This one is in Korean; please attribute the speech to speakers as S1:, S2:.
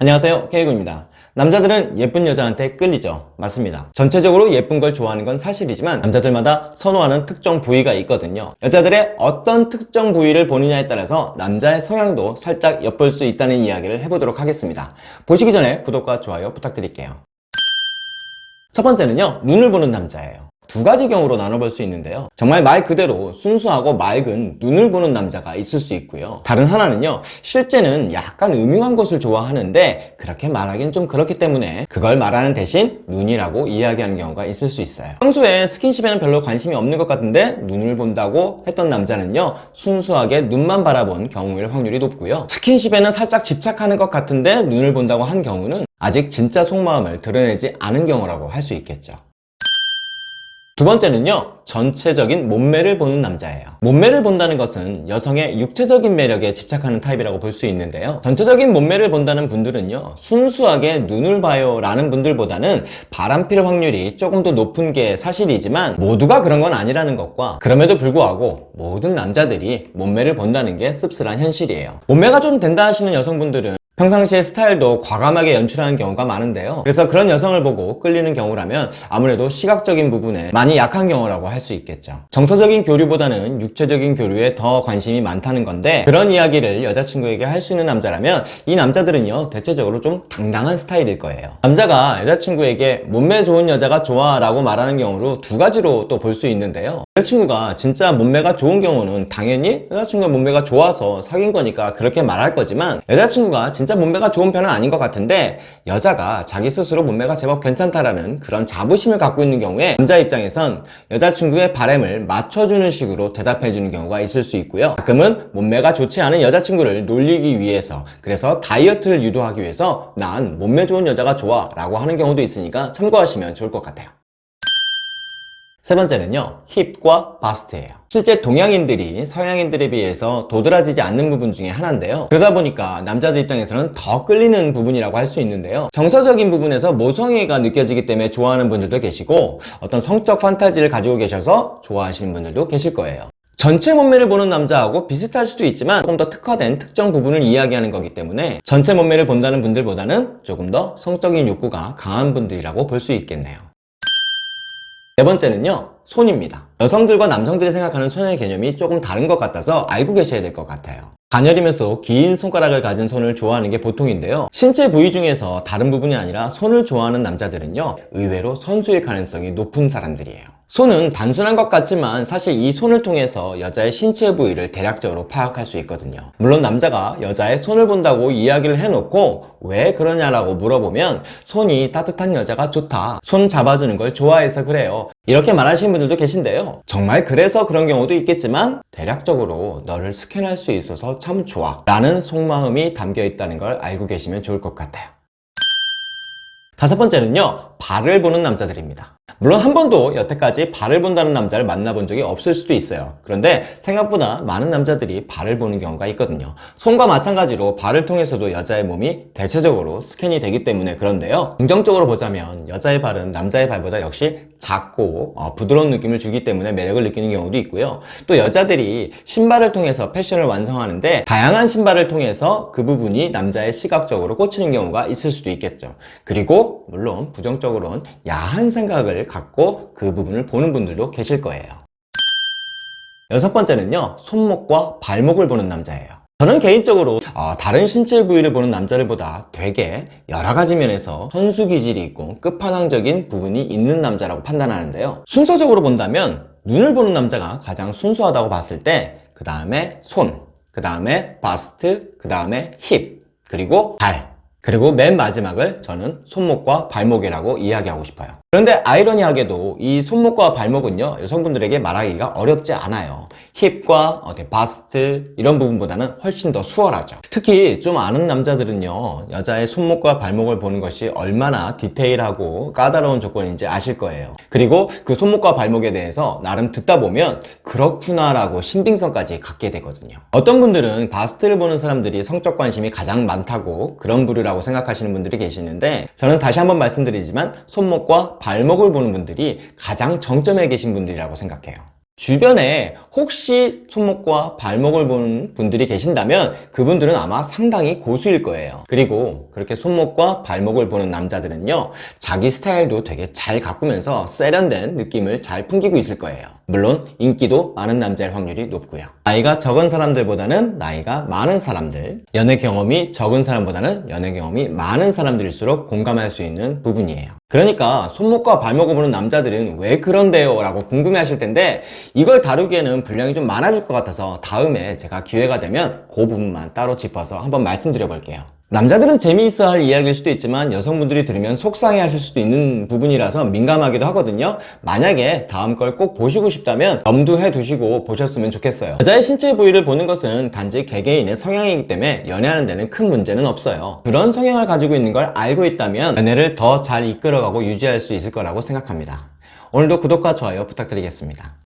S1: 안녕하세요 케이구입니다. 남자들은 예쁜 여자한테 끌리죠. 맞습니다. 전체적으로 예쁜 걸 좋아하는 건 사실이지만 남자들마다 선호하는 특정 부위가 있거든요. 여자들의 어떤 특정 부위를 보느냐에 따라서 남자의 성향도 살짝 엿볼 수 있다는 이야기를 해보도록 하겠습니다. 보시기 전에 구독과 좋아요 부탁드릴게요. 첫 번째는요 눈을 보는 남자예요 두 가지 경우로 나눠볼 수 있는데요. 정말 말 그대로 순수하고 맑은 눈을 보는 남자가 있을 수 있고요. 다른 하나는요 실제는 약간 음흉한 것을 좋아하는데 그렇게 말하긴 좀 그렇기 때문에 그걸 말하는 대신 눈이라고 이야기하는 경우가 있을 수 있어요. 평소에 스킨십에는 별로 관심이 없는 것 같은데 눈을 본다고 했던 남자는요 순수하게 눈만 바라본 경우일 확률이 높고요. 스킨십에는 살짝 집착하는 것 같은데 눈을 본다고 한 경우는 아직 진짜 속마음을 드러내지 않은 경우라고 할 수 있겠죠 두 번째는요 전체적인 몸매를 보는 남자예요. 몸매를 본다는 것은 여성의 육체적인 매력에 집착하는 타입이라고 볼 수 있는데요. 전체적인 몸매를 본다는 분들은요 순수하게 눈을 봐요 라는 분들보다는 바람필 확률이 조금 더 높은 게 사실이지만 모두가 그런 건 아니라는 것과 그럼에도 불구하고 모든 남자들이 몸매를 본다는 게 씁쓸한 현실이에요. 몸매가 좀 된다 하시는 여성분들은 평상시에 스타일도 과감하게 연출하는 경우가 많은데요. 그래서 그런 여성을 보고 끌리는 경우라면 아무래도 시각적인 부분에 많이 약한 경우라고 할 수 있겠죠. 정서적인 교류보다는 육체적인 교류에 더 관심이 많다는 건데 그런 이야기를 여자친구에게 할 수 있는 남자라면 이 남자들은요 대체적으로 좀 당당한 스타일일 거예요. 남자가 여자친구에게 몸매 좋은 여자가 좋아 라고 말하는 경우로 두 가지로 또 볼 수 있는데요. 여자친구가 진짜 몸매가 좋은 경우는 당연히 여자친구가 몸매가 좋아서 사귄 거니까 그렇게 말할 거지만 여자친구가 진짜 몸매가 좋은 편은 아닌 것 같은데 여자가 자기 스스로 몸매가 제법 괜찮다라는 그런 자부심을 갖고 있는 경우에 남자 입장에선 여자친구의 바램을 맞춰주는 식으로 대답해주는 경우가 있을 수 있고요. 가끔은 몸매가 좋지 않은 여자친구를 놀리기 위해서 그래서 다이어트를 유도하기 위해서 난 몸매 좋은 여자가 좋아 라고 하는 경우도 있으니까 참고하시면 좋을 것 같아요 세 번째는요 힙과 바스트예요. 실제 동양인들이 서양인들에 비해서 도드라지지 않는 부분 중에 하나인데요. 그러다 보니까 남자들 입장에서는 더 끌리는 부분이라고 할 수 있는데요. 정서적인 부분에서 모성애가 느껴지기 때문에 좋아하는 분들도 계시고 어떤 성적 판타지를 가지고 계셔서 좋아하시는 분들도 계실 거예요. 전체 몸매를 보는 남자하고 비슷할 수도 있지만 조금 더 특화된 특정 부분을 이야기하는 거기 때문에 전체 몸매를 본다는 분들보다는 조금 더 성적인 욕구가 강한 분들이라고 볼 수 있겠네요 네 번째는요 손입니다. 여성들과 남성들이 생각하는 손의 개념이 조금 다른 것 같아서 알고 계셔야 될 것 같아요. 가녀리면서 긴 손가락을 가진 손을 좋아하는 게 보통인데요. 신체 부위 중에서 다른 부분이 아니라 손을 좋아하는 남자들은요 의외로 선수일 가능성이 높은 사람들이에요 손은 단순한 것 같지만 사실 이 손을 통해서 여자의 신체 부위를 대략적으로 파악할 수 있거든요. 물론 남자가 여자의 손을 본다고 이야기를 해놓고 왜 그러냐라고 물어보면 손이 따뜻한 여자가 좋다. 손 잡아주는 걸 좋아해서 그래요. 이렇게 말하시는 분들도 계신데요. 정말 그래서 그런 경우도 있겠지만 대략적으로 너를 스캔할 수 있어서 참 좋아. 라는 속마음이 담겨 있다는 걸 알고 계시면 좋을 것 같아요. 다섯 번째는요. 발을 보는 남자들입니다 물론 한 번도 여태까지 발을 본다는 남자를 만나본 적이 없을 수도 있어요. 그런데 생각보다 많은 남자들이 발을 보는 경우가 있거든요. 손과 마찬가지로 발을 통해서도 여자의 몸이 대체적으로 스캔이 되기 때문에 그런데요. 긍정적으로 보자면 여자의 발은 남자의 발보다 역시 작고 어, 부드러운 느낌을 주기 때문에 매력을 느끼는 경우도 있고요. 또 여자들이 신발을 통해서 패션을 완성하는데 다양한 신발을 통해서 그 부분이 남자의 시각적으로 꽂히는 경우가 있을 수도 있겠죠. 그리고 물론 부정적으로는 야한 생각을 갖고 그 부분을 보는 분들도 계실 거예요. 여섯 번째는요 손목과 발목을 보는 남자예요. 저는 개인적으로 어, 다른 신체 부위를 보는 남자를 보다 되게 여러 가지 면에서 선수 기질이 있고 끝판왕적인 부분이 있는 남자라고 판단하는데요. 순서적으로 본다면 눈을 보는 남자가 가장 순수하다고 봤을 때 그 다음에 손, 그 다음에 바스트, 그 다음에 힙, 그리고 발 그리고 맨 마지막을 저는 손목과 발목이라고 이야기하고 싶어요. 그런데 아이러니하게도 이 손목과 발목은요 여성분들에게 말하기가 어렵지 않아요. 힙과 바스트 이런 부분보다는 훨씬 더 수월하죠. 특히 좀 아는 남자들은요 여자의 손목과 발목을 보는 것이 얼마나 디테일하고 까다로운 조건인지 아실 거예요. 그리고 그 손목과 발목에 대해서 나름 듣다 보면 그렇구나 라고 신빙성까지 갖게 되거든요. 어떤 분들은 바스트를 보는 사람들이 성적 관심이 가장 많다고 그런 부류 라고 생각하시는 분들이 계시는데 저는 다시 한번 말씀드리지만 손목과 발목을 보는 분들이 가장 정점에 계신 분들이라고 생각해요 주변에 혹시 손목과 발목을 보는 분들이 계신다면 그분들은 아마 상당히 고수일 거예요. 그리고 그렇게 손목과 발목을 보는 남자들은요 자기 스타일도 되게 잘 가꾸면서 세련된 느낌을 잘 풍기고 있을 거예요. 물론 인기도 많은 남자일 확률이 높고요. 나이가 적은 사람들보다는 나이가 많은 사람들 연애 경험이 적은 사람보다는 연애 경험이 많은 사람들일수록 공감할 수 있는 부분이에요. 그러니까 손목과 발목을 보는 남자들은 왜 그런데요? 라고 궁금해 하실 텐데 이걸 다루기에는 분량이 좀 많아질 것 같아서 다음에 제가 기회가 되면 그 부분만 따로 짚어서 한번 말씀드려 볼게요. 남자들은 재미있어 할 이야기일 수도 있지만 여성분들이 들으면 속상해 하실 수도 있는 부분이라서 민감하기도 하거든요. 만약에 다음 걸 꼭 보시고 싶다면 염두해 두시고 보셨으면 좋겠어요. 여자의 신체 부위를 보는 것은 단지 개개인의 성향이기 때문에 연애하는 데는 큰 문제는 없어요. 그런 성향을 가지고 있는 걸 알고 있다면 연애를 더 잘 이끌어가고 유지할 수 있을 거라고 생각합니다. 오늘도 구독과 좋아요 부탁드리겠습니다